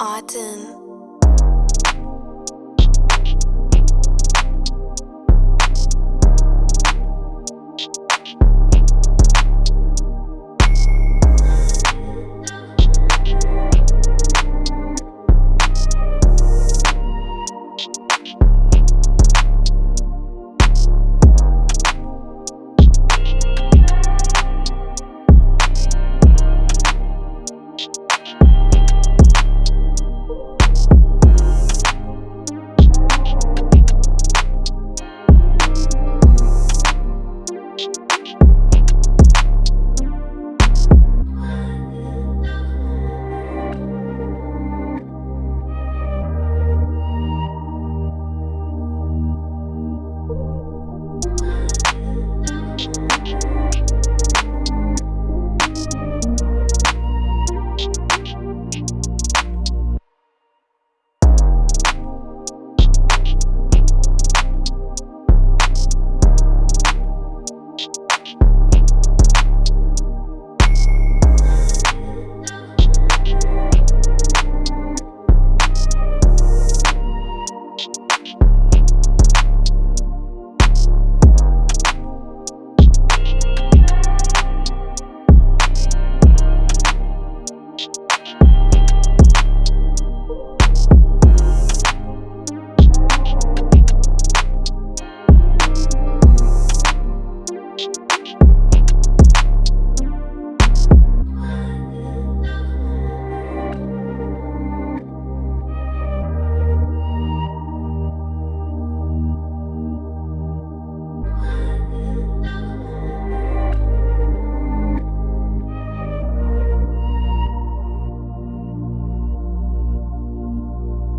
Autumn.